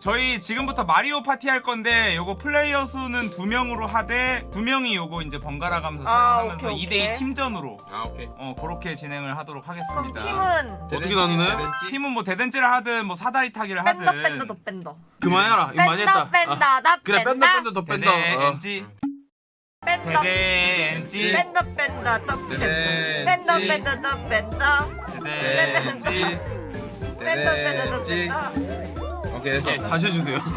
저희 지금부터 마리오 파티 할 건데 요거 플레이어 수는 두 명으로 하되 두 명이 요거 이제 번갈아 가면서 아, 사용하면서 오케이, 2대2 오케이. 팀전으로 아 오케이. 어 그렇게 진행을 하도록 그럼 하겠습니다. 팀은 어떻게 나누네? 팀은 뭐 대댄지를 하든 뭐 사다리 타기를 뺀다 하든. 뺀다 더 뺀다 그만해라. 이거 많이 뺀다. 했다 뺀다 아, 나 그래 뺀다 뺀다. 뺀다 더 뺀다. 어. 대댄지. 뺀다 대댄지. 뺀다 뺀다 더 네, 뺀다 지. 뺀다 더 뺀다 대댄지. 뺀다 뺀다 더 지. 뺀다 오케이 됐어 다시 해주세요.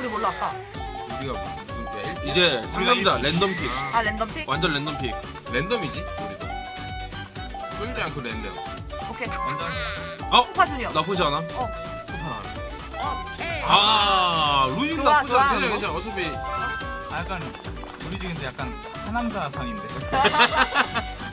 우리 몰라 아까? 우리가 무슨 때 이제 상남자 랜덤 pick. 아. 랜덤 pick? 완전 랜덤 pick. 랜덤이지 우리도 끌지 않고 랜덤. 오케이. 먼저 쿠파 주니어. 나쁘지 않아 어. 아 루인 좋아, 나쁘지 좋아. 않지 괜찮아. 괜찮아 어차피. 아, 약간 우리 지금 약간 하남자 상인데.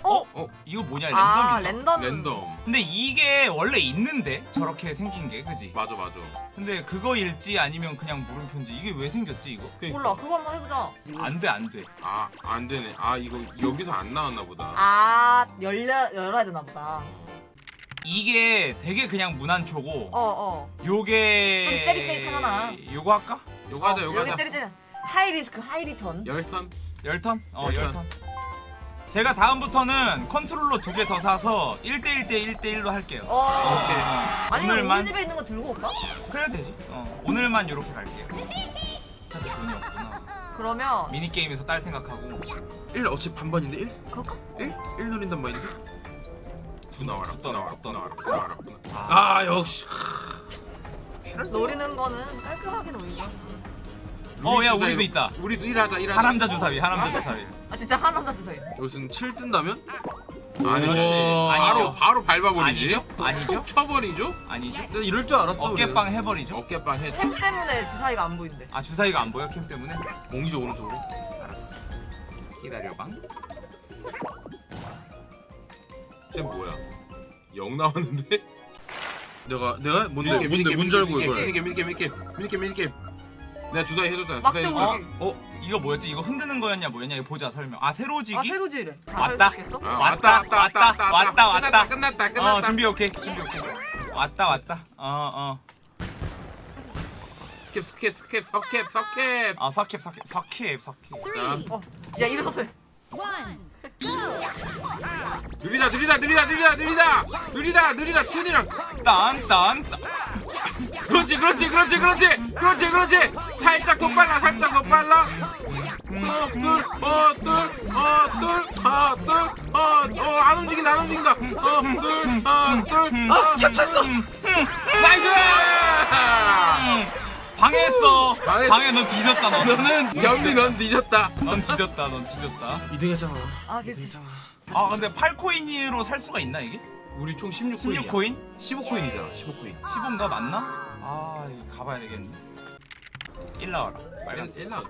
어? 어 이거 뭐냐 아 랜덤이다. 랜덤 랜덤 근데 이게 원래 있는데 저렇게 생긴 게 그지? 맞아 맞아 근데 그거일지 아니면 그냥 물음표인지 이게 왜 생겼지 이거? 몰라 그거 한번 해보자 안돼 안돼. 아 안 되네 아 이거 여기서 안 나왔나 보다 아 열려 열어야 되나 보다 이게 되게 그냥 무난초고 어 어 요게 좀 째릿째릿하잖아. 요거 할까? 요거 하자 요거 여기 하자 찌릿찌릿 high risk high return 열턴 열턴? 어열 열턴. 제가 다음부터는 컨트롤러 두 개 더 사서 1대1 대 1대1로 할게요. 어 오케이. 아니면 오늘만 우리 집에 있는 거 들고 올까? 그래야 되지. 어, 오늘만 이렇게 갈게요. 어차피 돈이 없구나. 그러면 미니 게임에서 딸 생각하고 1 어차피 반반인데 1? 그럴까? 1? 1 노린단 말인데? 구 나와라 구 나와라 구 나와라 구 나와라 아, 아 역시 노리는 거는 깔끔하게 노리자 어, 야, 루인 우리도. 있다. 우리도 일하자 일하자 하남자 주사위, 하남자 주사위. 아 진짜 한 남자 주세요 여기서는 7 뜬다면? 아니지. 바로 바로 밟아버리지 아니죠? 아니죠? 톡 쳐버리죠 아니죠? 내가 이럴 줄 알았어 어깨빵 해버리죠? 어깨빵 해햄 때문에 주사위가 안 보인대 아 주사위가 안 보여 캠 때문에? 공기적 오른쪽으로 알았어. 기다려방. 쟤 뭐야 영 나왔는데 내가 내가 뭔데 밀게, 뭔데 뭔지 알고 이걸 밀게 밀게 밀게 밀게 밀게 내가 주사위 해줬잖아 막대 주사위 오르기. 해줬잖아. 어? 이거 뭐였지? 이거 흔드는 거였냐 뭐였냐? 이거 보자 설명. 아 세로지기? 아 세로지래 왔다. 겠어 아, 왔다, 왔다, 왔다, 왔다. 끝났다 끝났다 끝났다 어 준비 오케이. 준비 오케이. 왔다 왔다. 어 어. 스캡 스캡 스캡 석캡 석캡 아 석캡 석캡 석캡 석캡. 자어 진짜 일어서 해. 느리다 느리다 느리다 느리다 느리다. 느리다 느리다. 춘이랑 딴딴. 그렇지 그렇지 그렇지 그렇지. 그렇지 그렇지. 살짝 더 빨라 살짝 더 빨라. 어둘어둘어둘어둘어어안 움직인다 안 움직인다. 어둘어둘 아 캡쳤어. nice 방해했어. 방해- 방해 너 뒤졌다 너. 너는 연비 넌 뒤졌다 넌 뒤졌다 넌 뒤졌다. 2등 했잖아 아 그치 아 근데 8코인으로 살 수가 있나 이게? 우리 총 16코인이야 16코인? 15코인이잖아 15코인 15인가 맞나? 아 이거 가봐야 되겠네. 1 나와라. 빨간색. 일라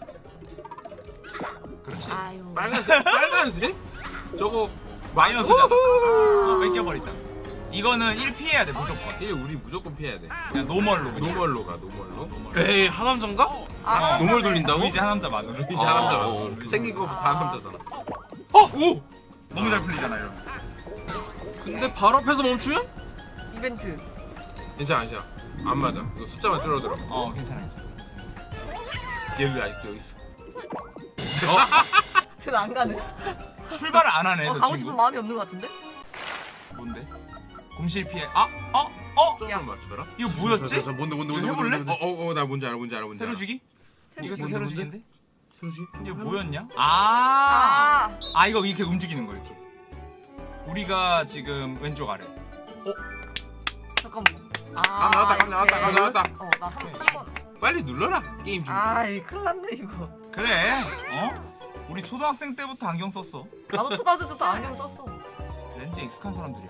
그렇지. 아유 빨간색 빨간색 저거 마이너스잖아. 어, 뺏겨버리자. 이거는 1 피해야 돼 무조건. 일 우리 무조건 피해야 돼 그냥 normal로 그냥. normal로 가 normal로 에이 하남자인가? 아 어, normal 돌린다고? 루이지 하남자 맞아. 루이지 아, 하남자 어, 어. 생긴 거부터 하남자잖아 어! 오! 너무 잘 풀리잖아 이러면. 근데 바로 앞에서 멈추면? 이벤트 괜찮아 괜찮아 안 맞아 이거 숫자만 줄어들어 어 괜찮아 괜찮아. 얘왜 아직도 여기 있어 쟤는 안 가네 출발을 안 하네 어, 저 가고 친구. 싶은 마음이 없는 것 같은데? 뭔데? 공실 피해. 아! 어? 어? 점을 맞춰라 이거 뭐였지? 자, 자, 뭔데 뭔데 뭔데 해볼래? 뭔데, 뭔데 어어어 나 뭔지 알아 뭔지 알아 뭔지 알아 세로주기? 이것도 뭔데, 세로주기인데? 세로지? 이게 뭐였냐? 아! 아 아 이거 이렇게 움직이는 거 이렇게. 우리가 지금 왼쪽 아래. 잠깐만 아 나왔다 감 나왔다 감 나왔다 어나 한번 빨리 눌러라 게임 중 아 이 큰일 났네 이거 그래. 어? 우리 초등학생 때부터 안경 썼어. 나도 초등학교 때도 안경 썼어 렌즈 익숙한 사람들이야.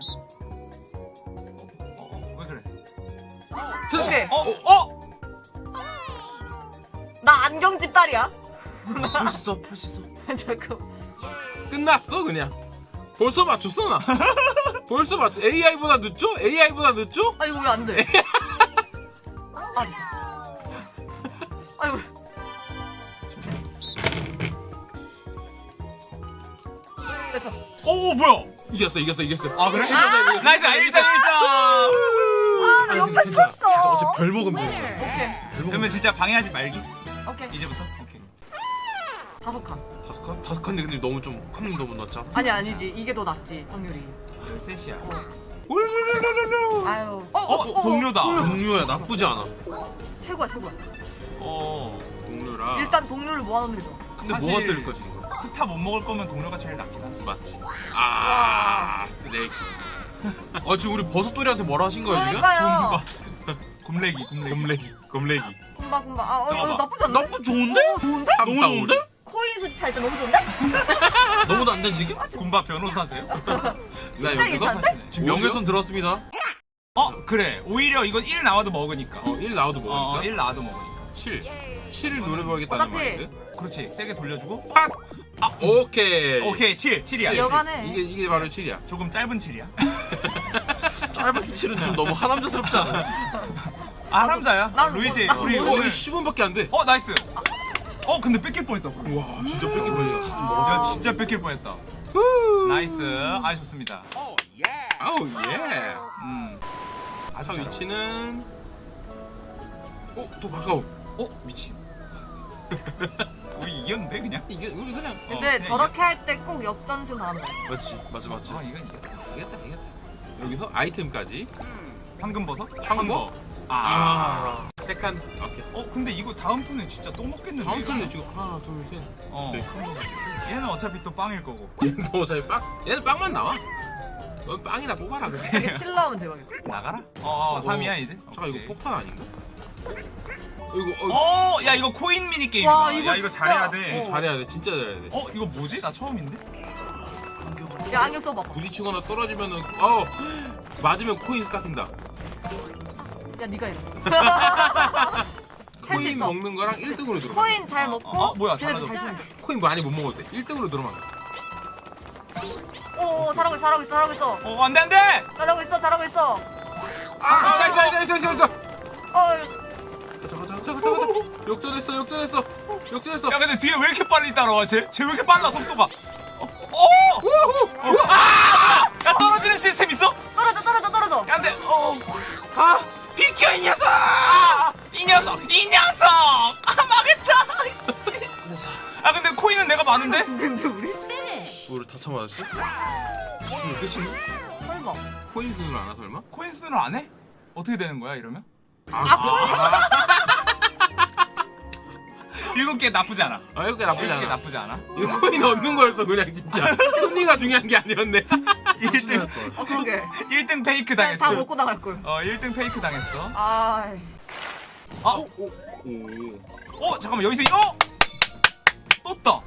오케이 어? 어? 나 안경집 딸이야 할 수 있어 할 수 있어 잠깐 끝났어 그냥 벌써 맞췄어 나 벌써 맞췄 AI보다 늦죠? AI보다 늦죠? 아 이거 왜 안 돼? 아, 아이고 뺐어. 오 뭐야? 이겼어 이겼어 이겼어 아 그래? 이겼어. nice 1점 1점. 아, 나 옆에 괜찮아. 쳤어. 어차피 별 먹으면 돼. 오케이. 그러면 진짜 방해하지 말기. 오케이. 이제부터. 오케이. 다섯 칸. 다섯 칸? 다섯 칸인데 근데 너무 좀 확률 너무 낮잖아. 아니 아니지. 이게 더 낫지 확률이. 13시야. 울룰룰룰룰. 아유. 어, 어, 동료다. 동료야 나쁘지 않아. 최고야 최고야. 어. 동료라 일단 동료를 모아놓는 게 좋아. 근데 사실- 뭐가 뜰 거지 이거? 스타 못 먹을 거면 동료가 제일 낫긴 하지. 맞지 아 쓰레기 아 지금 우리 버섯돌이한테 뭐라 하신 거야 지금? 그러니까요. 곰레기 곰레기. 곰레기 곰레기 kumba kumba. 아, 어, 이거 잠깐만. 나쁘지 않네. 나쁘 좋은데? 어, 좋은데? 너무 좋은데? 코인 수집할 때 너무 좋은데? 너무 난데 지금? 곰바 변호사세요? 나 굉장히 여기서 괜찮은데? 지금 명예훼손 들었습니다. 어 그래. 오히려 이건 1 나와도 먹으니까. 어1 나와도 어, 먹으니까 1 나와도 먹으니까. 7 7을 노려봐야겠다는 어차피- 말인데 그렇지. 세게 돌려주고. 팟! 아 오케이 오케이 7 7이야. 여간해. 이게 이게 바로 7이야 조금 짧은 7이야. 짧은 칠은 좀 너무 하남자스럽지 않아? 하남자야. 난 루이지 뭐- 우리 어 오늘 이게 10원밖에 안 돼 어 nice. 어 근데 뺏길 뻔했다. 와 진짜 뺏길 뻔했야 야 진짜 뺏길 뻔했다. nice. 아 좋습니다. 아우 예 음. 아주. 위치는 어더 가까워 어 미친. 우리 이겼는데 그냥? 이게 우리 그냥 어, 근데 그냥 저렇게 할 때 꼭 역전승 당한다. 맞지 맞지 맞지. 어 이건 이겼다. 이겼다 이겼다 여기서 아이템까지 황금 버섯? 황금? 아. 아 세칸 오케이 어 근데 이거 다음 턴에 진짜 또 먹겠는데. 다음 이거? 턴에 지금 하나 둘셋 어. 네. 얘는 어차피 또 빵일 거고. 얘는 또 어차피 빵 얘는 빵만 나와 넌 빵이나 뽑아라 그래 이게 7 나오면 대박이다. 나가라. 어, 어 3이야 이제. 잠깐 이거 오케이. 폭탄 아닌가? 이거 어, 어, 야 이거 코인 미니 게임이다. 와, 이거 야 이거 진짜- 잘해야 돼. 어. 잘해야 돼 진짜 잘해야 돼 어, 이거 뭐지? 나 처음인데. 야 안경 써봐. 부딪히거나 떨어지면은 어 맞으면 코인 깎인다 야 네가 해. 할수 코인 있어. 먹는 거랑 1등으로 들어 코인 잘 먹고. 어, 뭐야, 걔네들 잘하졌어. 잘 쓰는 코인 많이 못 먹어도 돼 1등으로 들어만 돼오 잘하고 있어 잘하고 있어 잘하고 있어. 어, 안돼 안돼. 잘하고 있어 잘하고 있어. 아, 자, 자, 자, 자, 자, 자. 어 가자, 가자, 가자, 가자, 가자. 역전했어, 역전했어, 역전했어. 야 근데 뒤에 왜 이렇게 빨리 따라와? 쟤? 쟤 왜 이렇게 빨라 속도가? 어, 어! 어, 아! 야 떨어지는 시스템 있어? 떨어져 떨어져 떨어져. 야 안돼. 어. 아 비켜 이 녀석! 아, 이 녀석! 이 녀석! 아 망했다. 아 근데 코인은 내가 많은데? 근데 우리 우리 다 참아졌어? 수능 끝이네? 설마. 코인 수능 안 와, 설마? 코인 수준을 안 해? 어떻게 되는 거야 이러면? 아, 일곱 개 나쁘지 않아. 아, 이렇게 나쁘지 일곱 개 않아. 나쁘지 않아. 이거 코인 얻는 거였어, 그냥 진짜. 승리가 중요한 게 아니었네. 1등 어 그러게. 1등 페이크 그냥 다 당했어. 먹고 나갈 걸. 어 1등 페이크 당했어. 아. 아, 오, 오. 어 잠깐만 여기서 이- 어 떴다.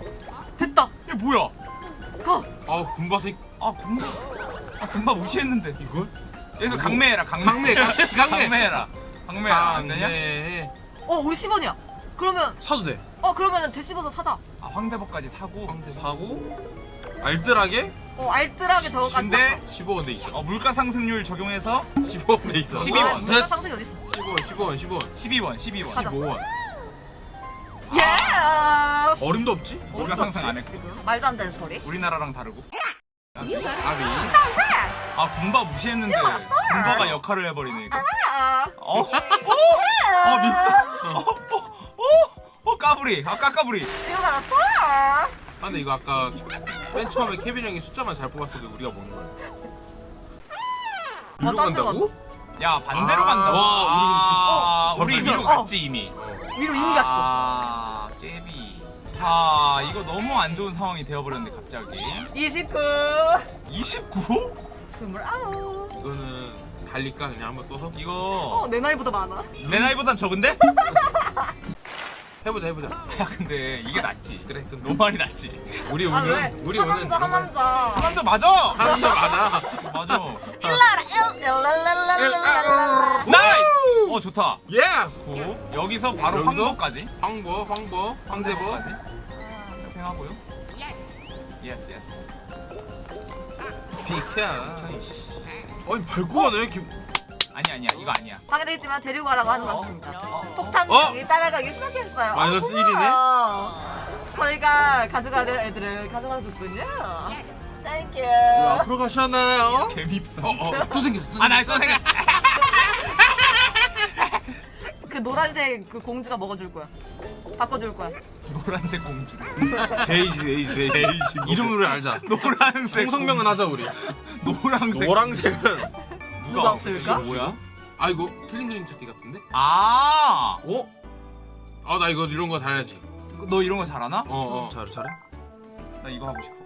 됐다. 이게 뭐야? 고. 아, 군바색. 아 금방 아 금방 무시했는데 이걸? 여기서 강매해라 강매 강매, 강매, 강매. 강매해라 강매해라 안 되냐? 강매. 어 우리 10원이야. 그러면 사도 돼. 어 그러면은 대씹어서 사자. 아 황대복까지 사고 사고 알뜰하게 어 알뜰하게 저거까지. 근데 15원 돼 있어. 어, 물가 상승률 적용해서 15원 돼 있어. 12 아, 원. 물가 상승이 어디 있어? 15원, 15원, 15원. 12원 12원 가자. 15원. 예. 어림도 없지? 물가 상승 안 했고 말도 안 되는 소리. 우리나라랑 다르고 아비. 아 군바 무시했는데 군바가 역할을 해버리네 이거 아. 어? 어? 어 민서? 어? 어? 어? 어 까불이 아 까까불이? 아, 근데 이거 아까 맨 처음에 케빈 형이 숫자만 잘 뽑았어도 우리가 먹는 거야. 아, 위로 간다고? 야 반대로 아, 간다 와, 아, 우리 우리 위로 어. 갔지 이미 위로 이미 갔어. 아 깨비 아 이거 너무 안 좋은 상황이 되어버렸네 갑자기 29. 29? 29. 이거는 달릴까 그냥 한번 써서 어, 이거 내 나이보다 많아. 내 나이보단 적은데? 해보자 해보자. 야 근데 이게 낫지 그래 그럼 노말이 낫지 우리 아, 왜? 오늘 우리 오늘 하남자, 하남자. 한남자 맞아 하남자 맞아. 맞아 일라라, 나이스 어 좋다 예스. 구 여기서 바로 여기서? 황보까지 황보 황보 황대보. 팽하고요 예스 예스 비켜. 아니 밟고 가네 김 아니 아니야 이거 아니야 방해되지만 데리고 가라고 하는 것 어? 같습니다. 어? 폭탄이 따라가기 시작했어요. 마이너스 어머. 1이네? 저희가 가져가야 될 애들을 가져가줬군요. thank you. 앞으로 가시나요? 개밉어. 어어 또 생겼어 또 아, 나또 생겼어. 그 노란색 그 공주가 먹어줄 거야. 바꿔줄 거야. 노란색 공주를. 데이지 데이지 데이지 이름으로 알자 노란색. 통성명은 하자 우리 노란색. 노란색은 누가 없을까? 이거 뭐야? 아 이거 틀린 그림 찾기 같은데? 아, 어? 아 나 이거 이런 거 잘해야지 너 이런 거 잘하나? 어 어 잘해 잘해? 나 이거 하고 싶어.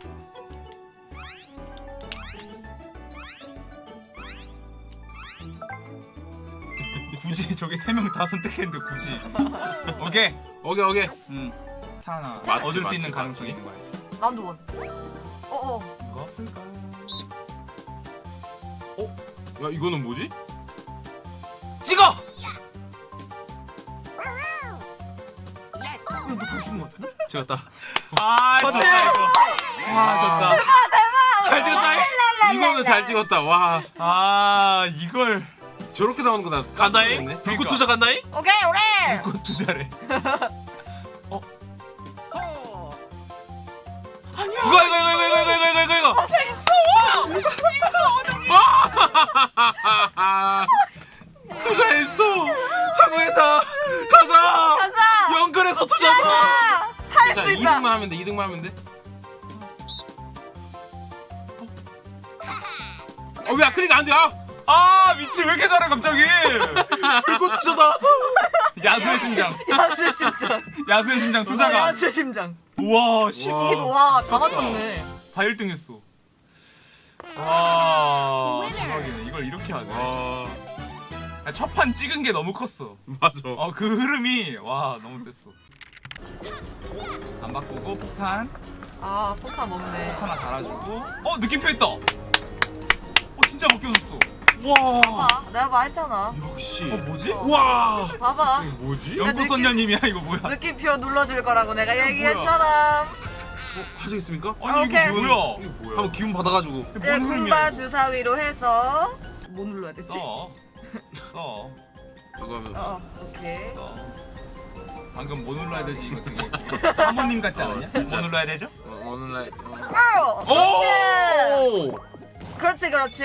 굳이 저게 세 명 다 선택했는데 굳이. 오케이. 오케이 오케이 음. 하나 맞지, 얻을 수 맞지, 있는 맞지. 가능성이 있는 거야. 라운드 원. 어어. 이거 없을까? 야 이거는 뭐지? 찍어. 찍었다 아, 맞지? 이거. 아, 졌다. 잘 찍었다. 이거는 잘 찍었다 와 아, 이걸 저렇게 나오는 거나 간다잉? 그러니까. 불꽃 투자 간다잉? 오케이 오래. 그거 투자래. 이거 이거 이거 이거 이거 이거 이거 이거 아 투자했어 성공했다 가자 가자. 연근에서 투자다 할자수 있다. 2등만 하면 돼 2등만 하면 돼 어, 왜 아크리가 안 돼? 아! 아, 미친 왜 이렇게 잘해 갑자기? 불꽃 투자다 야수의 심장. 야수의 심장. 야수의 심장 투자가. 야수의 심장. 우와, 10. 와. 와, 다 맞췄네. 다 1등 했어. 와, 대박이네. 이걸 이렇게 하네. 와첫판 찍은 게 너무 컸어. 맞아 어, 그 흐름이 와, 너무 셌어. 안 바꾸고 폭탄 아, 포카 먹네. 하나 달아주고. 어, 느낌표 했다. 어, 진짜 바뀌어졌어. 와 봐봐, 내가 말했잖아. 역시 어, 뭐지? 와 봐봐. 이게 뭐지? 연꽃 선녀님이야 이거 뭐야? 느낌표 눌러줄 거라고 내가 얘기했잖아. 하시겠습니까? 아니 오케이. 이거 뭐야? 이게 뭐야 한번 기운 받아가지고 이제 뭔 군바? 이거? 주사위로 해서 뭐 눌러야 되지? 써. 써. 이거 하면 어, 오케이. 써. 방금 뭐 눌러야 되지 이거 되게 사모님 같지 않았냐? 뭐 눌러야 되죠? 어, 어느 날 어. 오! 오! 그렇지, 그렇지.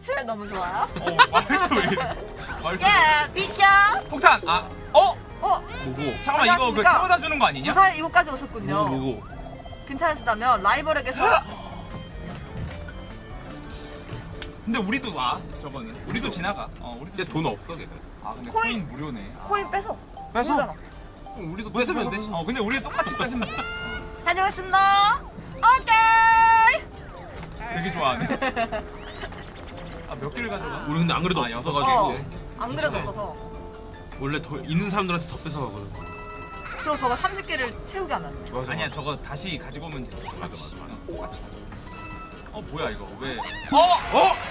칠 너무 좋아. 어 말투 왜 이래? 말투. 예, 비켜. 폭탄. 아, 어? 어, 뭐고 잠깐만 이거 그 안녕하십니까? 태워다 주는 거 아니냐? 무사히 이곳까지 뭐고 오셨군요. 뭐고 괜찮으시다면 라이벌에게서 근데 우리도 와 저거는. 우리도 지나가. 어 우리도. 진짜 돈 없어 걔들 아 근데 코인. 코인, 무료네. 아. 코인 뺏어. 뺏어? 모르잖아. 우리도 뺏으면 돼 어 근데 우리 똑같이 뺏으면 돼. 다녀오겠습니다. 오케이. 되게 좋아하네. 아 몇 개를 가져가? 우리 근데 안 그래도 아, 없어가지고 어. 안 그래도 없어서. 원래 더 있는 사람들한테 더 뺏어가거든 그리고 저거 30개를 채우게 하면 돼. 맞아 아니야 맞아. 저거 다시 가지고 오면 돼. 맞아 맞아. 어 뭐야 이거 왜? 어?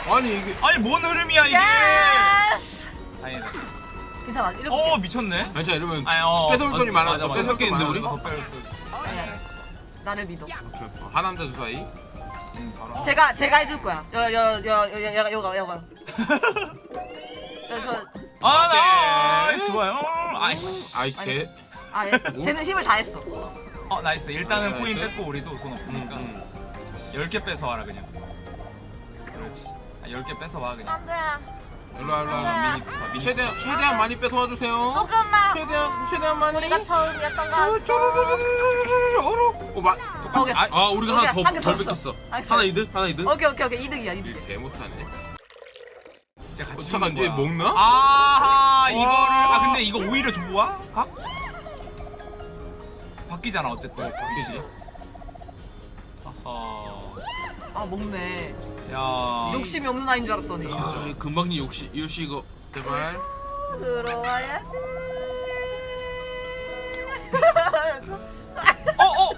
어? 아니 이게 아니 뭔 흐름이야 이게? yes. 다행이다. 괜찮아. 이렇게. 어 미쳤네. 아니 자 이러면 아니, 어, 뺏어올 돈이 어, 많아서 있는데 우리? 더 뺏을 수. 아니야. 나를 믿어. 어, 하남자 주사위. 제가 제가 해줄 거야. 여여여여여 여가 여가. 저아 오케이. nice 좋아요. 아이씨. 아이캐 아, 예. 쟤는 힘을 다 했어. 어 nice. 일단은 nice. 코인 뺏고 우리도 돈 없으니까 음, 10개 뺏어 와라 그냥. 그렇지. 아, 10개 뺏어 와 그냥. 안 돼. 일로와 일로와 아, 미니 아, 미니. 최대한 최대한 많이 뺏어와 주세요 조금만. 최대한 최대한 많이 우리가 처음이었던 거 같아. 쪼르르르르르르 어, 마, 오케이. 아, 아 우리가 하나 더덜 있어. 뺏겼어 아, 하나 이득 하나 이득 오케이 오케이 오케이 2등이야 2등. 일개 못하네 진짜 같이 어, 잠깐, 얘. 먹나? 아하 이거를 와. 아 근데 이거 오히려 좋아? 각? 바뀌잖아 어쨌든. 어, 바뀌지. 아하. 아 먹네. 야. 욕심이 없는 아이인 줄 알았더니. 아 금방님 역시 요시 이거 제발 들어와야지. 어 어.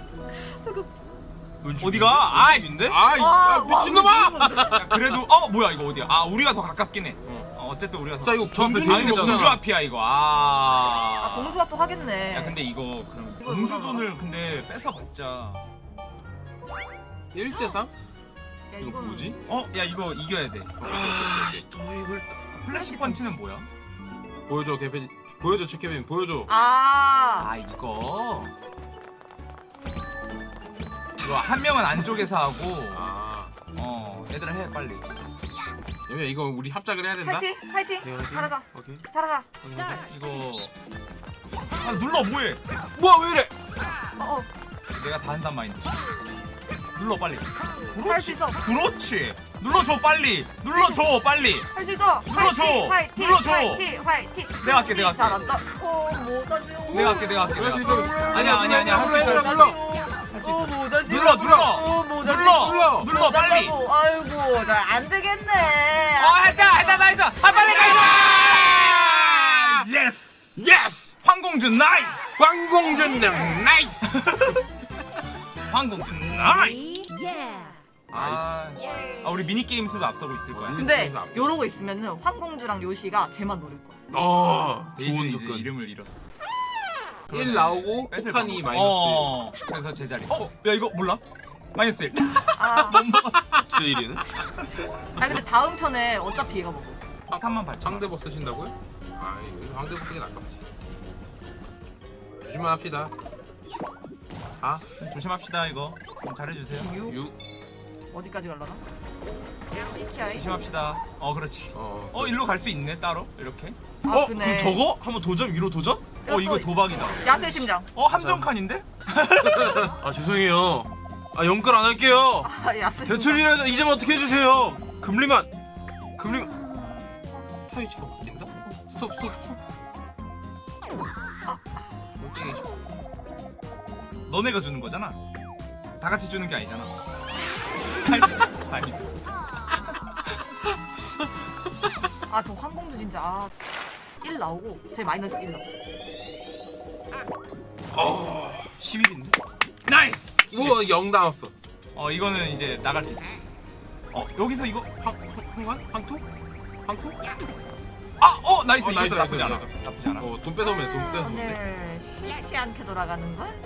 어디가? 아이 인데 아이 와, 아, 미친놈아 야, 그래도 어 뭐야 이거 어디야? 아 우리가 더 가깝긴 해. 어, 어쨌든 우리가 더. 자 이거 아 공주 앞이야 이거. 아. 아 공주가 또 하겠네. 야 근데 이거 그럼 공주? 돈을 근데 뺏어봤자. 1대3? 야, 이거 이건 뭐지? 어? 야 이거 이겨야 돼. 아씨 또 이걸 flash punch는 뭐야? 보여줘 개페 보여줘 체케빈. 보여줘. 아. 아 이거. 이거 한 명은 안쪽에서 하고. 아. 어 얘들아 해 빨리. 여기 이거 우리 합작을 해야 된다. 화이팅 화이팅. 오케이, 화이팅. 잘하자. 오케이. 잘하자. 이거. 아 눌러 뭐해? 뭐야 왜 이래? 어 어. 내가 다 한단 마인드 눌러 빨리 할수 있어 그렇지 눌러줘 빨리 눌러줘 빨리 할 수 있어 눌러줘. 화이팅 눌러줘. 화이팅 화이팅 내가 할게, 내가 할게. 잘한다 어 못하지 내가 할게 내가 할게 내가 수 할게. 있어. 아니야 아니야 아니야 할 수 있어 눌러, 할수 눌러. 있어 할수 어 있어 못하지 눌러, 눌러. 어 눌러 눌러. 빨리 어. 아이고 잘안 되겠네 했다 했다 nice 아 빨리 가 yes yes! 황공주 nice 황공주 nice! 황공주 nice 아, 아 우리 미니 게임 수도 앞서고 있을 거야 근데 요러고 있으면은 황공주랑 요시가 쟤만 노릴 거야 어, 좋은 접근. 이름을 잃었어 1 나오고 폭탄이. 마이너스. 어, 그래서 제자리 어? 야 이거 몰라? 마이너스 1 아, 제일이는? 아 근데 다음 편에 어차피 얘가 먹어 폭탄만 발전 상대버 쓰신다고요? 아, 여기서 상대버 쓰긴 아깝지. 조심만 합시다. 아, 조심합시다 이거 좀 잘해주세요 6. 어디까지 갈라나? 조심합시다 어 그렇지 어. 어 일로 갈 수 있네 따로 이렇게 아, 어 그네. 그럼 저거? 한번 도전 위로 도전? 어 이거 도박이다 야세 심장 어 함정칸인데? 아 죄송해요. 아 연끌 안 할게요. 아 야세 심장 대출이라도 이제만 어떻게 해주세요. 금리만. 금리. 타이치가 웃긴다? 스톱, 스톱, 스톱. 땡이지. 너네가 주는 거잖아 다 같이 주는 게 아니잖아 아니 아 저 황공주 진짜 아, 1 나오고 제 마이너스 1 나오고 11인데? 나이스! 우와, 0 나왔어. 어 이거는 이제 나갈 수 있지 어 여기서 이거 황, 황, 황관? 황토? 황토? 아! 어 nice 어, nice, 나쁘지 nice, 않아 nice. 나쁘지 않아 어, 돈 뺏어오면 돼, 돈 뺏어오면 돼. 네 쉽지 않게 돌아가는 걸?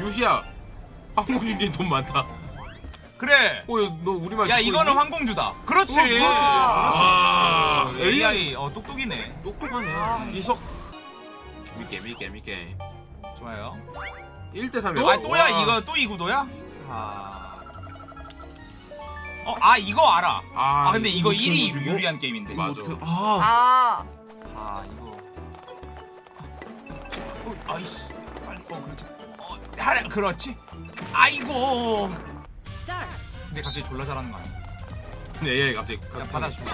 요시야, 황공주가 돈 많다. 그래 어, 야, 너 우리말 야 이거는 있니? 황공주다 그렇지 어, 그렇지. 아, 아, AI 어 똑똑이네 똑똑하네. 아. 이석. 미게, 미게, 미게. 좋아요 1대 3이야. 아 또야 이거 또 이구도야? 아... 어, 아 이거 알아 아, 아 근데 이거 이거 1이 주고? 유리한 게임인데 맞아. 아. 아 아 이거 어, 아이씨 빨리 어 그렇지 어 하래 그렇지 아이고. 근데 갑자기 졸라 잘하는 거 아니야? 근데 AI 갑자기 그냥 받아주고.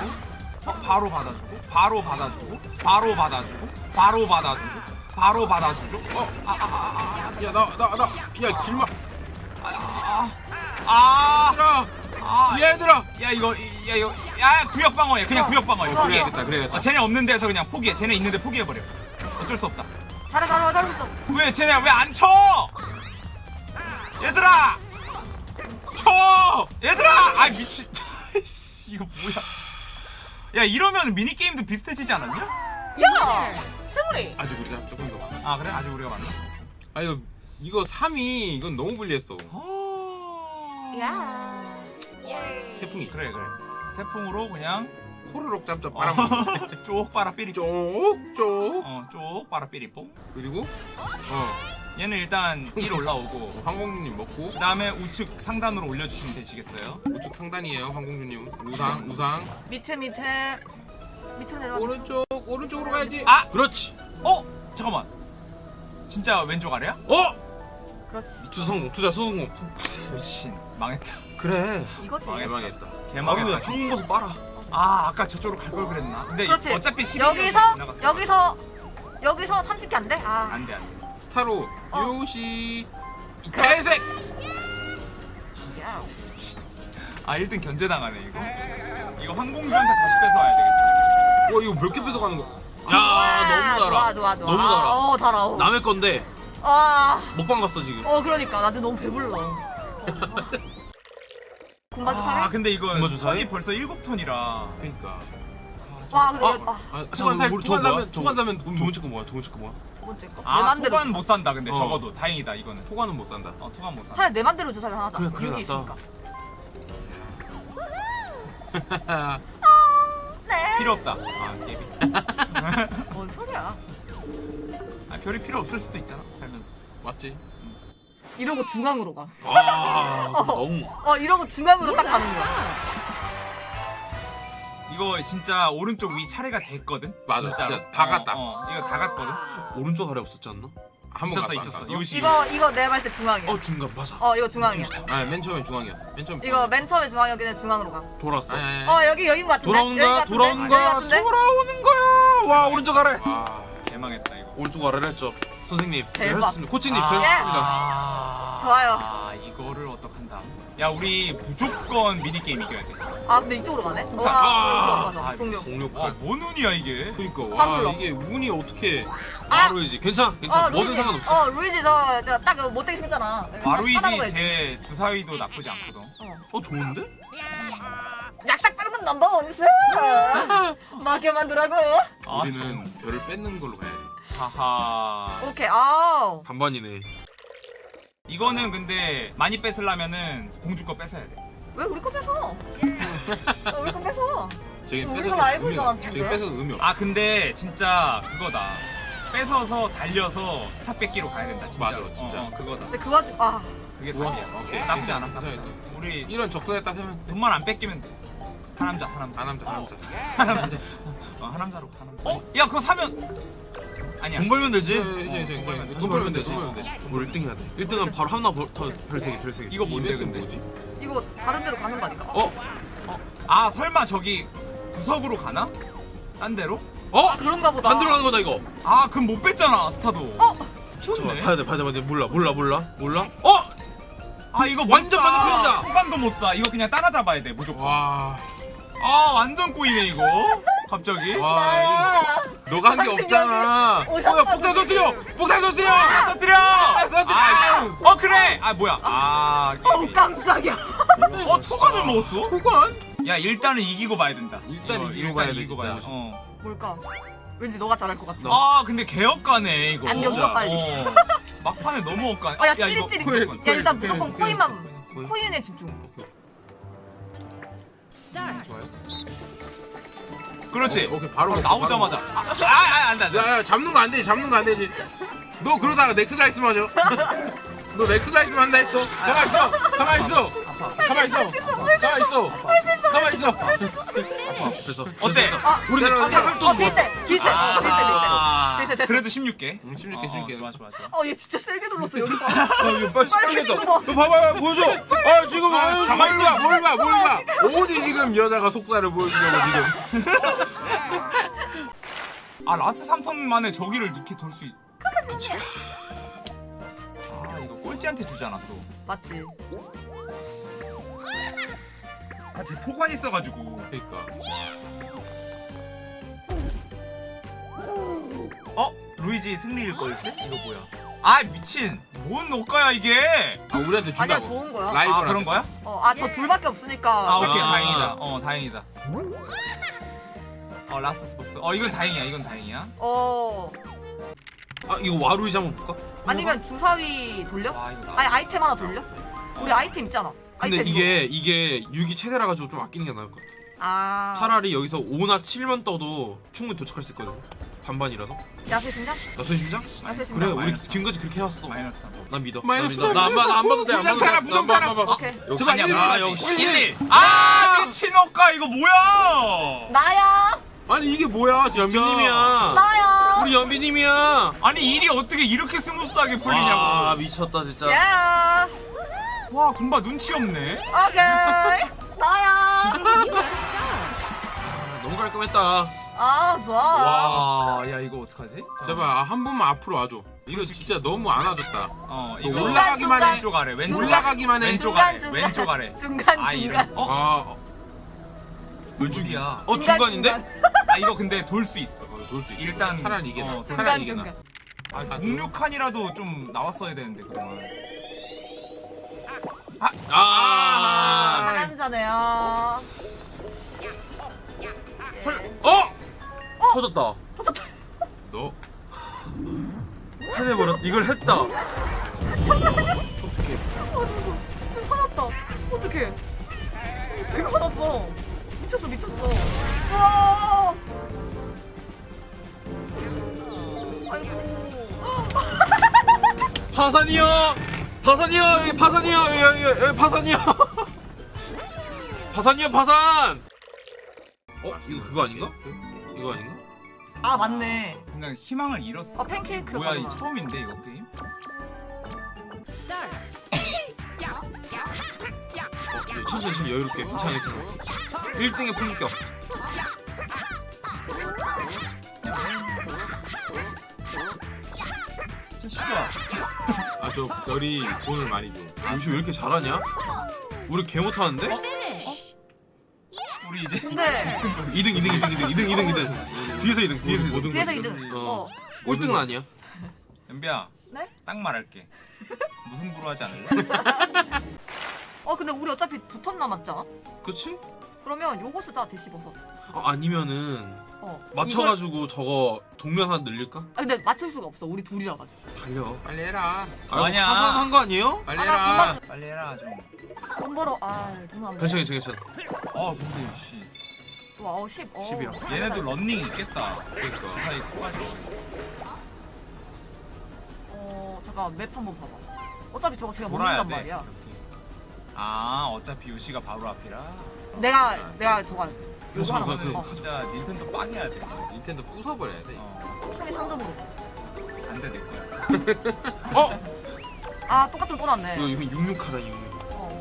어, 바로 받아주고. 바로 받아주고. 바로 받아주고. 바로 받아주고. 바로 받아주죠. 어, 야, 나, 나, 나. 야, 길막. 아, 얘들아. 아, 얘들아. 야 이거 야 이거. 야 구역 방어해. 그냥 구역 방어해. 어, 그래야겠다, 그래야겠다. 어, 쟤네 없는 데서 그냥 포기해. 쟤네 있는데 포기해버려. 어쩔 수 없다. 잘해 잘해 있어 왜 쟤네 왜 안 쳐? 얘들아 쳐 얘들아 아 미친 씨, 이거 뭐야 야 이러면 미니 게임도 비슷해지지 않았냐? 야 세월이 아직 우리가 조금 더. 많아. 아 그래 아직 우리가 맞나? 아, 이거, 이거 3위, 이건 너무 불리했어. 야 태풍이. 그래 그래 태풍으로 그냥 호로록 짭짭 빨아먹어. 쪽 빨아 삐리뽕 쪽쪽. 어쪽 빨아 삐리뽕 그리고, 어, 얘는 일단 1 올라오고 황공주님 먹고, 그 다음에 우측 상단으로 올려주시면 되시겠어요? 우측 상단이에요, 황공주님. 우상, 우상. 밑에 밑에 밑으로 내려와 오른쪽, 오른쪽으로 가야지. 아! 그렇지. 어? 잠깐만 진짜 왼쪽 아래야? 어. 그렇지 투자 성공. 투자 성공. 미친 망했다 그래. 이거지 개망했다. 개망했다 한국 가서 빨아. 아 아까 저쪽으로 갈 걸 그랬나? 근데 그렇지 어차피 12 여기서. 여기서 여기서 30개 안 돼? 아 안돼 안돼 스 타로, 어. 요시! 야. 아 1등 견제당하네 이거 이거 항공주한테 다시 뺏어와야 되겠다 와, 이거 몇 개 뺏어가는 거? 야 너무 좋아 달아. 좋아 좋아 너무 아, 달아. 어 달아 어. 남의 건데 아, 먹방 갔어 지금. 어 그러니까 나 지금 너무 배불러 군바지 아 사네? 근데 이거? 턴이 벌써 7턴이라 그니까. 와 근데 아, 이거- 아, 아, 초반 살, 우리 초반 저거 뭐야? 사면, 초반 사면 돈두 못. 번째 거 뭐야? 두 번째 거 뭐야? 두 번째 거? 내아 맘대로 토관 못 산다 근데 어. 적어도 다행이다 이거는 토관은 못 산다. 어 토관 못 산다 차라리 내 맘대로 주사를 하나 하자 그래, 그래, 여기 낫다. 있으니까 네 필요 없다 아 깨비 뭔 소리야 아 별이 필요 없을 수도 있잖아 살면서 맞지? 이러고 중앙으로 가. 아 너무 어 이러고 중앙으로 딱 가는 거야. 이거 진짜 오른쪽 위 차례가 됐거든. 맞아, 진짜로. 진짜 다 어, 갔다. 어, 이거 다 갔거든. 오른쪽 아래 없었지 않나? 한번 있었어 갔다 있었어. 요시. 이거 이거 내가 봤을 때 중앙이야. 어 중간 맞아 어 이거 중앙이야. 아니 맨 처음에 중앙이었어. 맨 처음. 이거 맨 처음에 중앙이었긴 해 중앙으로 가. 돌았어 아니 아니. 어 여기 여긴 것 같은데. 같은데? 돌아온다 여기 같은데? 돌아오는 거야 와 오른쪽 아래 아. 개망했다 이거. 오른쪽 아래를 했죠 선생님 네, 대박. 하셨습니다 코치님 아, 저 했습니다 아, 좋아요. 아. 야 우리 무조건 미니 게임 이겨야 돼. 아 근데 이쪽으로 가네. 와 아. 아, 동료. 와, 공룡칼. 뭔 운이야 이게? 그니까 딱 와. 이게 운이 어떻게? 아! 와루이지 괜찮아 괜찮아 뭐든 루이지. 상관없어 어 루이지 저저딱 못되게 생겼잖아. 와루이지. 제 주사위도 나쁘지 않거든. 어. 어 좋은데? 약삭 빠른 number ones. 마게 만들라고. 아, 우리는 별을 뺏는 걸로 가야 돼. 하하. 오케이. 아. 반반이네 이거는 근데 많이 뺏으려면은 공주 거 뺏어야 돼. 왜 우리 거 뺏어? 어, 우리 거 뺏어. 저기 우리가 의미 있잖아, 없- 저기. 뺏어도 의미 없어. 아 근데 진짜 그거다. 뺏어서 달려서 스타 뺏기로 가야 된다. 진짜. 맞아, 진짜. 어, 어, 그거다. 근데 그 와중 아 그게 우와, 답이야. 오케이. 나쁘지 않아. 나쁘지 않아. 우리 이런 적선에 딱 하면 돼. 돈만 안 뺏기면 돼. 하남자, 하남자. 하남자 하남자. 하남자. 어, 하남자로 하남자. 어? 야 그거 사면 아니야. 돈 벌면 되지 이제 이제 이제 벌면 돼. 돈 벌면 되지 돈 벌면 돼. 뭘 1등 해야 돼 1등은 바로 하나 더 별세개 별세개 이거 뭔데 근데? 뭐지? 이거 다른 데로 가는 거 아닐까? 어? 어? 아 설마 저기 구석으로 가나? 딴 데로? 어? 아, 그런가 보다. 반대로 가는 거다 이거 아 그럼 못 뺐잖아 스타도. 어? 미쳤네. 봐야 돼 봐야 돼 봐야 돼 몰라 몰라 몰라 몰라 어? 아 이거 완전. 반대편이다. 후반도 못 사. 이거 그냥 따라잡아야 돼 무조건. 와. 아 완전 꼬이네 이거. 갑자기. 와. 아. 이거 너가 한 게 없잖아. 여기 뭐야 폭탄 터뜨려. 폭탄 터뜨려. 터뜨려. 터뜨려. 아, 어 그래. 아 뭐야. 아. 어우 깜짝이야. 어 토관을 먹었어? 폭탄? 야 일단은 이기고 봐야 된다. 일단 이거, 이기고 봐야 돼, 이기고 진짜. 어. 뭘까? 왠지 너가 잘할 것 같아. 아 근데 개업가네 이거. 안경 진짜. 써, 빨리. 어. 막판에 너무 억까네. 어, 야, 찌릿찌릿. 코인, 야, 코인, 일단 무조건 코인, 코인만, 코인. 코인에 집중. 그렇지. 오케이 바로 어, 먹고, 나오자마자. 바로 아아 안돼 먹고. 야, 야 잡는 거 안 되지 잡는 거 안 되지. 너 그러다가 next dice 맞아. 너 next dice 한다 했어. 가만 있어. 가만 있어. 가만 있어. 가만 있어. 가만 있어. 그래서 어때? 아, 우리 내가 내가 어, 비슷해. 비슷해. 어, 비슷해, 아, 비슷해. 됐어. 그래도 16개. 응, 16개 어, 16개. 좋아 좋아 좋아. 어, 얘 진짜 세게 눌렀어, 여기 봐. 이거 빨리 봐. 너 봐봐 보여줘. 아 지금 아, 아, 가만히 뭘 봐, 뭘 봐, 뭘 봐. 어디 지금 여자가 속살을 보여주려고 지금. 아 라트 3턴 만에 저기를 이렇게 돌 수 있. 그치. 아 이거 꼴찌한테 주잖아 또. 맞지. 같이 토관 있어가지고. 그러니까. 어? 루이지 승리일 걸세? 이거 뭐야? 아 미친. 뭔 억까야 이게? 아 우리한테 아니야, 준다고. 좋은 거야. 라이브 아 그런 거야? 어, 아, 저 둘밖에 없으니까. 아 오케이 아. 다행이다. 어 다행이다. 어 last spurt. 어 이건 다행이야. 이건 다행이야. 어, 아 이거 와루이지 한번 볼까? 아니면 주사위 돌려? 나. 아니, 아이템 하나 돌려? 우리 아이템 있잖아. 근데 이게 이게 6이 최대라 가지고 좀 아끼는 게 나을 것 같아 이거. 아. 차라리 여기서 5나 7만 떠도 충분히 도착할 수 있거든 반반이라서 야수 심장? 나선 심장? 야수 심장. 그래 우리. 지금까지 그렇게 해왔어 마이너스. 난 믿어 마이너스 나안 봐, 나안 봐도 돼안 부정 봐도 타라, 돼. 부정 타라. 안 봐, 안 봐. 오케이. 역시. 아, 역시. 1위. 아 미친 녹가 이거 뭐야? 나야! 아니 이게 뭐야. 연비님이야 나야! 우리 연비님이야 아니 일이 어떻게 이렇게 smooth하게 풀리냐고. 아 미쳤다 진짜 yes! 와 군바 눈치 없네. 오케이! 나야! 아, 너무 깔끔했다 아, 좋아. 와, 야 이거 어떡하지? 제발 아, 한 번만 앞으로 와줘. 이거 진짜 너무 안 와줬다. 어, 너 이거 올라가기만 해. 왼쪽 아래, 왼쪽 올라가기만 해. 왼쪽 아래, 중간. 왼쪽 아래. 중간, 아 중간. 이런. 어, 아 왼쪽이야. 어 중간인데? 아 이거 근데 돌 수 있어. 놀수 있어. 일단 차라리 이게 어, 나. 중간, 차라리 이게 중간. 나. 아, 좀 나왔어야 되는데 그동안. 아, 아, 하남자네요. 어? 터졌다 너 해내버렸 이걸 했다 어떻게? 좀 화났다. 어떡해. 되게 화났어. 미쳤어, 미쳤어. 우와! 아이고. 하산이요 파산이요 여기 파산이요 여기 여기, 여기 파산이요 파산이요 파산 어 이거 그거 아닌가 이거 아닌가 아 맞네. 그냥 희망을 잃었어. 아 팬케이크. 뭐야 이 처음인데 이거 게임? 어, 천천히 천천히 여유롭게 괜찮아 괜찮아 1등의 품격 저 시가 아 저 별이 돈을 많이 줘. 요즘 왜 이렇게 잘하냐 우리 개 못하는데 우리 이제 근데 2등 2등 2등 2등 2등 2등 2등 뒤에서 2등 뒤에서 2등 뒤에서 2등. 어. 어. 꼴등은 아니야 연비야 네? 딱 말할게. 무슨 부로 하지 않을래? 어 근데 우리 어차피 두 턴 남았잖아. 그치? 그러면 요거 쓰자 대씹어서. 어, 아니면은 어. 맞춰가지고 저거 동면 하나 늘릴까? 이걸- 아 근데 맞출 수가 없어. 우리 둘이라 가지고. 달려 빨리 해라. 아, 아니야. 파산한 거 아니에요? 빨리 아, 나 해라. 금방 빨리 해라 좀. 돈 벌어. 아돈안 괜찮아 괜찮아 괜찮아 어 근데 씨 와, 어, 10. 어. 10이야. 얘네도 런닝 있겠다. 그러니까. 그 사이 커가지고. 어, 잠깐 맵 한번 봐봐. 어차피 저거 제가 모른단 돼. 말이야. 아 어차피 요시가 바로 앞이라. 내가 내가 저거 요거 하나 그- 어, 진짜 닌텐도 빵해야 돼. 닌텐도 부숴버려야 돼. 어, 충이 상점으로. 안돼 내 거야. 어? 아 똑같은 또 났네. 이거 이거 66 하자 66 어.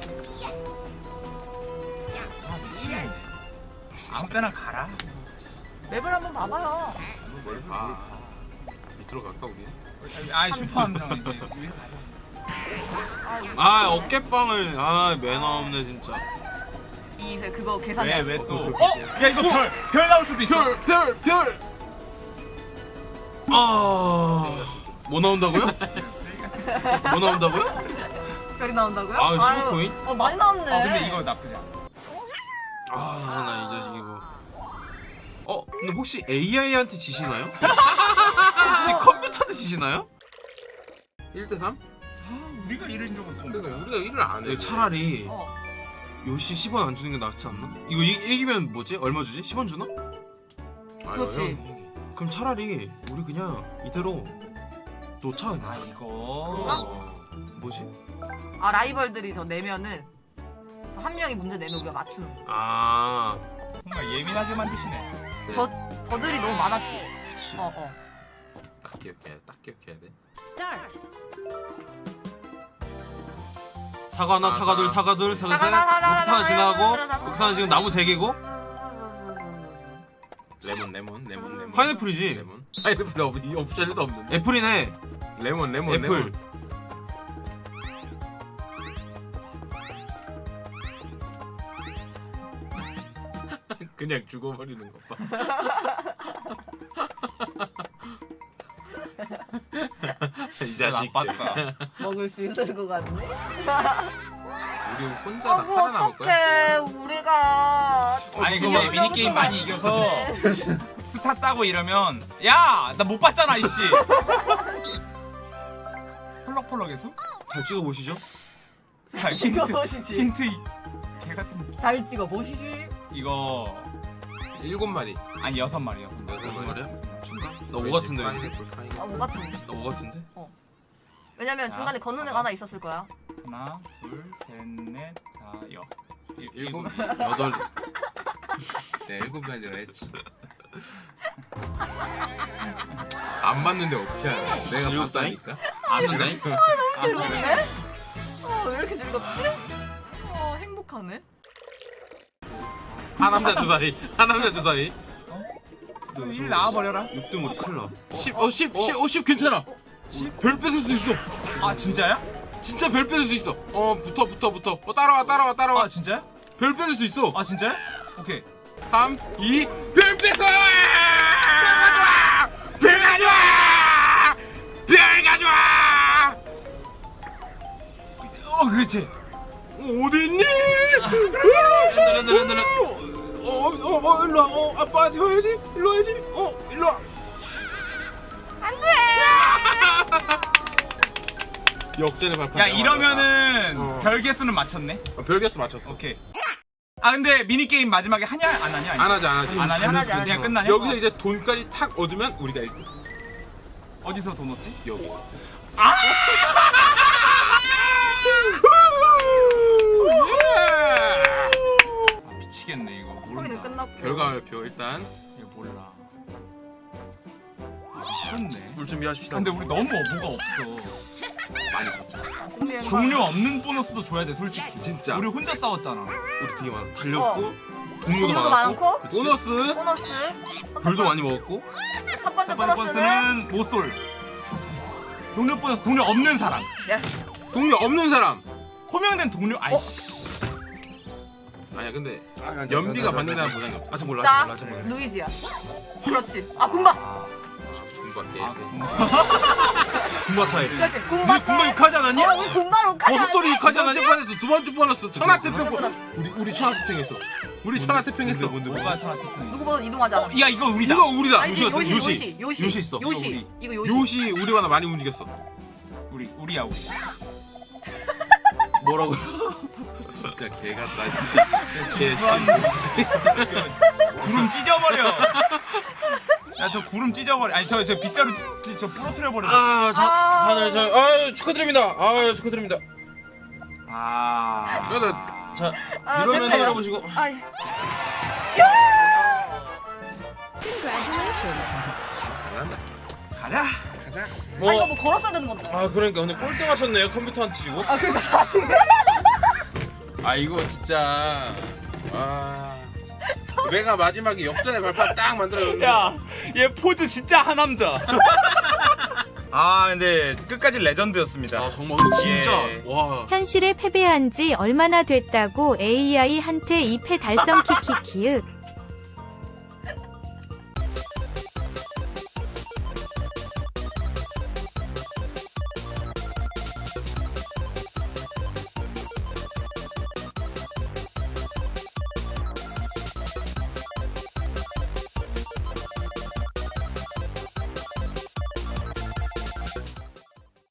아. 아무 때나 가라. 맵을 한번 봐봐요. 뭘 봐. 밑으로 갈까 우리? 아 슈퍼 함정 이제 위로 가자. 아 어깨빵을 아 매너 없네 진짜 이제 그거 계산. 왜왜 또? 어? 야 이거 별 별 나올 수도 있어. 별, 별, 별. 아 뭐 나온다고요? 뭐 나온다고요? 별이 나온다고요? 아, 아유, 15코인? 어 많이 나왔네. 어 근데 이거 나쁘지 않아. 아 나 이 자식이 뭐 어? 근데 혹시 AI한테 지시나요? 혹시 컴퓨터한테 지시나요? 1대 3? 아, 우리가 이런 적은 또 그러니까 뭐야? 우리가 일을 안 해. 이거 차라리 어. 요시 10원 안 주는 게 낫지 않나? 이거 이, 이기면 뭐지? 얼마 주지? 10원 주나? 그렇지. 형. 그럼 차라리 우리 그냥 이대로 놓자 아 그냥 이거 어. 뭐지? 아 라이벌들이 저 내면은 저한 명이 문제 내면 우리가 맞추는. 거. 아 정말 예민하게 만드시네. 네. 저 저들이 너무 많았지. 그치 어 어. 딱 기억해야 돼. 딱 기억해야 돼. 사과 하나 사과 둘 사과 둘 사과 셋 사과, 사과, 녹타 하나 사과, 지나가고 사과, 사과. 녹타 하나 지금 나무 3개고 레몬, 레몬, 레몬, 레몬. 파인애플이지 레몬. 파인애플 없, 이 옵션에도 없는데. 애플이네 레몬, 레몬, 애플. 레몬. 그냥 죽어버리는 것 봐. 이 진짜 자식. 나빴다. 먹을 수 있을 것 같네. 우리 혼자 다 아구 살아남을 거야. 어떡해 우리가. 아니 근데 미니 게임 많이 이겨서 네. 스타 따고 이러면 야 나 못 봤잖아 이씨. 펄럭펄럭해서? 잘 찍어 보시죠 자 힌트 보시지. 힌트 이- 개 같은 잘 찍어 보시지. 이거 일곱 마리. 아니 여섯 마리 여섯 마리. 여섯 마리야? 중간? 나5 같은데 왠지? 아, 뭐 같은. 나5 같은데? 왜냐면 자, 중간에 걷는 애가 하나 있었을 거야. 하나 둘 셋 넷 다 여 일곱 일곱 마리. 여덟. 네, 일곱 마리라 했지. 안 맞는데 어떻게 하냐? 내가 즐겁다잉? 봤다니까. 아는다잉? 즐겁네? 어, 왜 이렇게 즐겁지? 어, 행복하네. 한 남자 두 사이. 한 남자 두 사이. 일 나와버려라. 6등 우리 큰일 나 10, 어, 10, 10, 어, 10 괜찮아. 별 뺏을 수 있어. 아 진짜야? 진짜 별 뺏을 수 있어. 어, 붙어, 붙어, 붙어. 어, 따라와, 따라와, 따라와. 아 진짜야? 별 뺏을 수 있어. 아 진짜야? 오케이. 3, 2, 별 뺏어! 별 가져와! 별 가져와! 별 가져와! 어 그렇지. 어디 있니? 렌들 어, 어, 어, 일로 와. 어, 아빠한테 와야지. 일로 와야지. 어, 일로 와. 안 돼! 역전의 발판. 야, 이러면은 어. 별개 수는 맞췄네. 어, 별개 수 맞췄어. 오케이. 아 근데 미니게임 마지막에 하냐 안 하냐 안 하지 안 하지 안 하냐? 안 하지 그냥 끝나냐? 여기서 어. 이제 돈까지 탁 얻으면 우리가 1등 어디서 돈 얻지? 여기서 아! 아 미치겠네 끝났고. 결과표 일단 얘 몰라. 미쳤네. 물 준비하십시다. 근데 우리 너무 뭐가 없어. 많이 졌죠. 동료 없는 보너스도 줘야 돼 솔직히. 진짜. 우리 혼자 싸웠잖아. 우리 되게 많아. 달렸고 어. 동료도, 동료도 많았고, 많고. 그치? 보너스 보너스. 별도 많이 먹었고 첫 번째 첫 번째 보너스는 보너스는 모쏠. 동료 보너스 동료 없는 사람. 동료 없는 사람. 호명된 동료 아이씨. 아니야 근데 아, 연비가 받는다는 보장이 없어. 아직 몰라. 자, 아직 몰라. 아직 몰라. 루이지야. 그렇지. 아, 군바. 아, 개새. 군바 차이. 그렇지. 군바. 군바 육하지 않았냐? 어, 군바로 가자. 버섯돌이 육하지 않았냐? 두 번째 두 번째 보너스 천하태평. 우리 우리 천하태평했어. 우리 천하태평했어. 뭐가 천하태평. 누구 보다 이동하지 않아. 야 이거 우리다. 이거 우리다. 요시 요시, 요시 요시, 있어. 요시. 이거 요시. 요시 우리보다 많이 움직였어. 우리 우리야 우리. 뭐라고? 진짜 개 같다. 진짜 진짜 개. 구름 찢어버려. 야저 구름 찢어버려. 아니 저저 빗자루 찢- 저 부러뜨려 버려. 아, 자, 아. 하나, 자, 아, 축하드립니다. 아, 축하드립니다. 아. 그래도 자, 아, 이러면 됐다. 열어보시고. 아이. 가자. 뭐, 아, 이거 뭐 걸었어야 되는 건데. 아, 그러니까 근데 꼴등 하셨네요 컴퓨터한테 지고. 아, 그러니까 다 아 이거 진짜 아 내가 마지막에 역전의 발판 딱 만들어줬는데 야, 얘 포즈 진짜 하남자. 아, 근데 끝까지 레전드였습니다. 아, 정말 진짜 예. 와. 현실에 패배한 지 얼마나 됐다고 AI한테 2패 달성 키키키윽